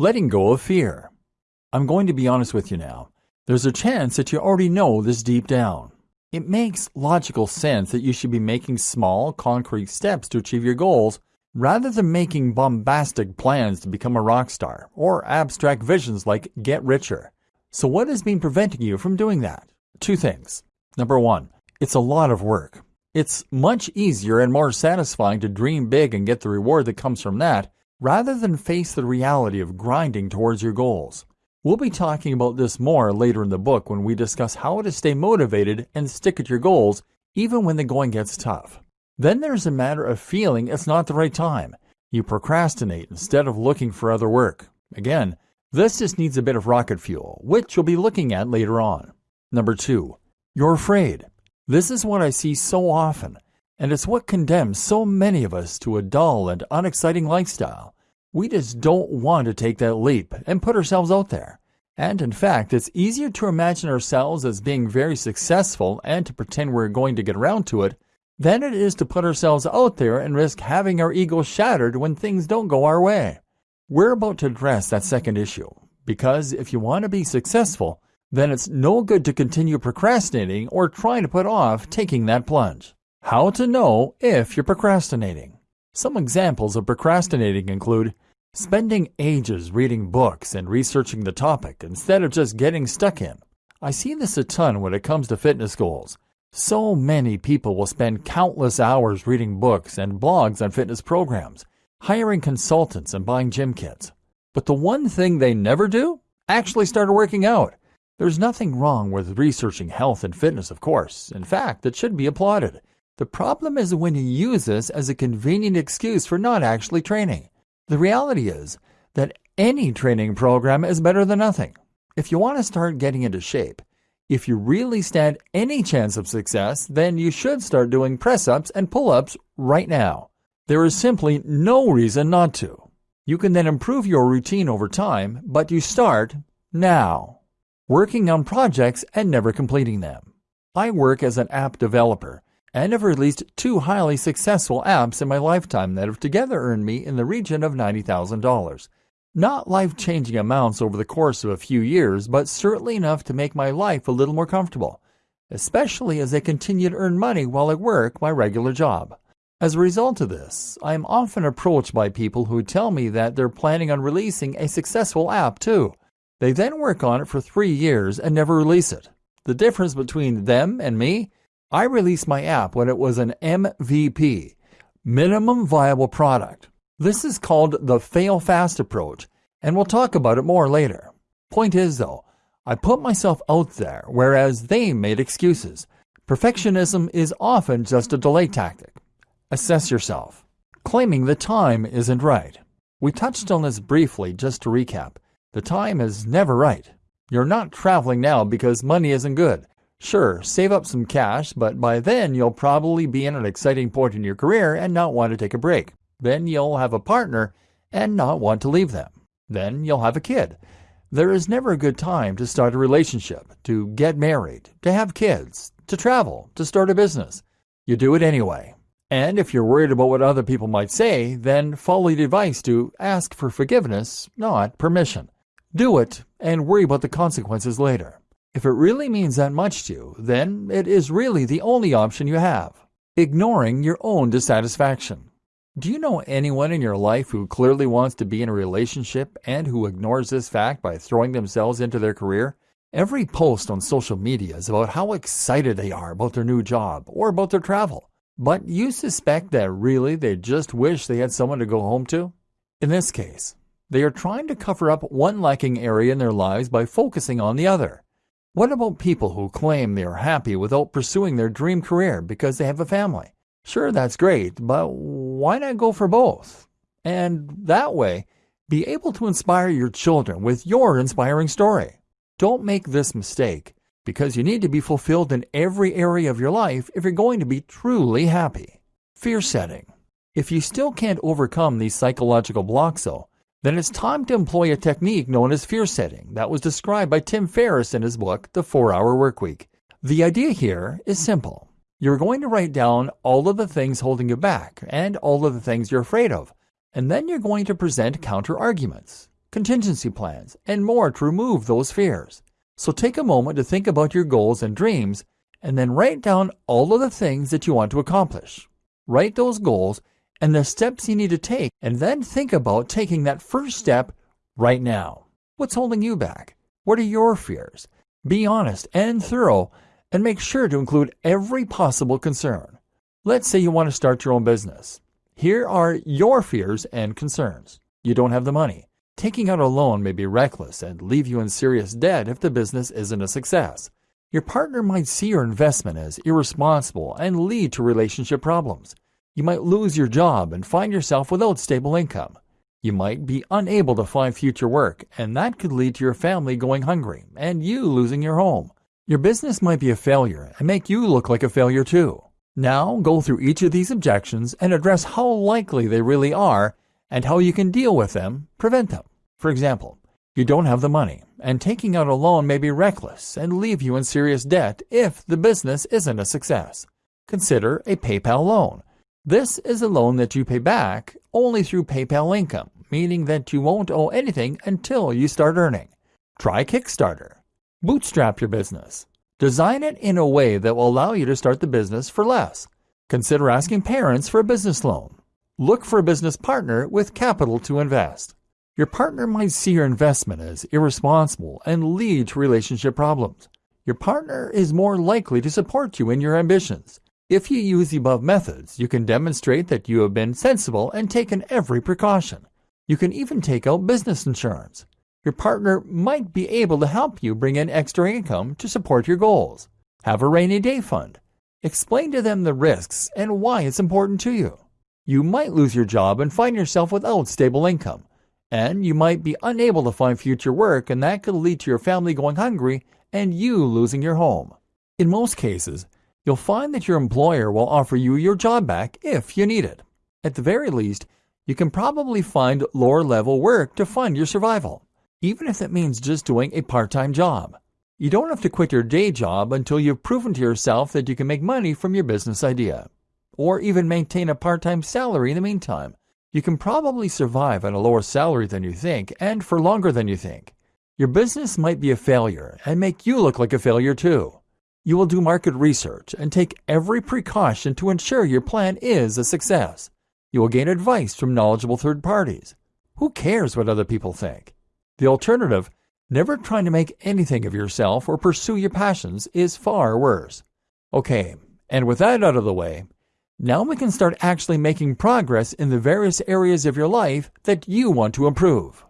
Letting go of fear. I'm going to be honest with you now. There's a chance that you already know this deep down. It makes logical sense that you should be making small, concrete steps to achieve your goals rather than making bombastic plans to become a rock star or abstract visions like get richer. So, what has been preventing you from doing that? Two things. Number one, it's a lot of work. It's much easier and more satisfying to dream big and get the reward that comes from that rather than face the reality of grinding towards your goals. We'll be talking about this more later in the book when we discuss how to stay motivated and stick at your goals even when the going gets tough. Then there's a matter of feeling it's not the right time. You procrastinate instead of looking for other work. Again, this just needs a bit of rocket fuel, which we'll be looking at later on. Number two, you're afraid. This is what I see so often and it's what condemns so many of us to a dull and unexciting lifestyle. We just don't want to take that leap and put ourselves out there. And in fact, it's easier to imagine ourselves as being very successful and to pretend we're going to get around to it than it is to put ourselves out there and risk having our ego shattered when things don't go our way. We're about to address that second issue, because if you want to be successful, then it's no good to continue procrastinating or trying to put off taking that plunge. How to know if you're procrastinating. Some examples of procrastinating include spending ages reading books and researching the topic instead of just getting stuck in. I see this a ton when it comes to fitness goals. So many people will spend countless hours reading books and blogs on fitness programs, hiring consultants and buying gym kits. But the one thing they never do? Actually start working out. There's nothing wrong with researching health and fitness, of course. In fact, it should be applauded. The problem is when you use this as a convenient excuse for not actually training. The reality is that any training program is better than nothing. If you want to start getting into shape, if you really stand any chance of success, then you should start doing press ups and pull ups right now. There is simply no reason not to. You can then improve your routine over time, but you start now. Working on projects and never completing them. I work as an app developer and have released two highly successful apps in my lifetime that have together earned me in the region of $90,000. Not life changing amounts over the course of a few years, but certainly enough to make my life a little more comfortable, especially as I continue to earn money while I work my regular job. As a result of this, I am often approached by people who tell me that they're planning on releasing a successful app too. They then work on it for three years and never release it. The difference between them and me I released my app when it was an MVP, minimum viable product. This is called the fail fast approach, and we'll talk about it more later. Point is, though, I put myself out there, whereas they made excuses. Perfectionism is often just a delay tactic. Assess yourself. Claiming the time isn't right. We touched on this briefly just to recap. The time is never right. You're not traveling now because money isn't good. Sure, save up some cash, but by then you'll probably be in an exciting point in your career and not want to take a break. Then you'll have a partner and not want to leave them. Then you'll have a kid. There is never a good time to start a relationship, to get married, to have kids, to travel, to start a business. You do it anyway. And if you're worried about what other people might say, then follow the advice to ask for forgiveness, not permission. Do it and worry about the consequences later. If it really means that much to you, then it is really the only option you have. Ignoring your own dissatisfaction. Do you know anyone in your life who clearly wants to be in a relationship and who ignores this fact by throwing themselves into their career? Every post on social media is about how excited they are about their new job or about their travel. But you suspect that really they just wish they had someone to go home to? In this case, they are trying to cover up one lacking area in their lives by focusing on the other. What about people who claim they are happy without pursuing their dream career because they have a family? Sure, that's great, but why not go for both? And that way, be able to inspire your children with your inspiring story. Don't make this mistake because you need to be fulfilled in every area of your life if you're going to be truly happy. Fear setting. If you still can't overcome these psychological blocks, though, then it's time to employ a technique known as fear setting that was described by Tim Ferriss in his book, The 4 Hour Workweek. The idea here is simple. You're going to write down all of the things holding you back and all of the things you're afraid of, and then you're going to present counter arguments. contingency plans, and more to remove those fears. So take a moment to think about your goals and dreams and then write down all of the things that you want to accomplish. Write those goals and the steps you need to take, and then think about taking that first step right now. What's holding you back? What are your fears? Be honest and thorough, and make sure to include every possible concern. Let's say you want to start your own business. Here are your fears and concerns. You don't have the money. Taking out a loan may be reckless and leave you in serious debt if the business isn't a success. Your partner might see your investment as irresponsible and lead to relationship problems. You might lose your job and find yourself without stable income. You might be unable to find future work, and that could lead to your family going hungry and you losing your home. Your business might be a failure and make you look like a failure too. Now, go through each of these objections and address how likely they really are and how you can deal with them, prevent them. For example, you don't have the money, and taking out a loan may be reckless and leave you in serious debt if the business isn't a success. Consider a PayPal loan. This is a loan that you pay back only through PayPal income, meaning that you won't owe anything until you start earning. Try Kickstarter. Bootstrap your business. Design it in a way that will allow you to start the business for less. Consider asking parents for a business loan. Look for a business partner with capital to invest. Your partner might see your investment as irresponsible and lead to relationship problems. Your partner is more likely to support you in your ambitions. If you use the above methods, you can demonstrate that you have been sensible and taken every precaution. You can even take out business insurance. Your partner might be able to help you bring in extra income to support your goals. Have a rainy day fund. Explain to them the risks and why it's important to you. You might lose your job and find yourself without stable income. And you might be unable to find future work, and that could lead to your family going hungry and you losing your home. In most cases, you'll find that your employer will offer you your job back if you need it. At the very least, you can probably find lower level work to fund your survival even if that means just doing a part time job. You don't have to quit your day job until you've proven to yourself that you can make money from your business idea, or even maintain a part time salary in the meantime. You can probably survive on a lower salary than you think and for longer than you think. Your business might be a failure and make you look like a failure too. You will do market research and take every precaution to ensure your plan is a success. You will gain advice from knowledgeable third parties. Who cares what other people think? The alternative, never trying to make anything of yourself or pursue your passions, is far worse. Okay, and with that out of the way, now we can start actually making progress in the various areas of your life that you want to improve.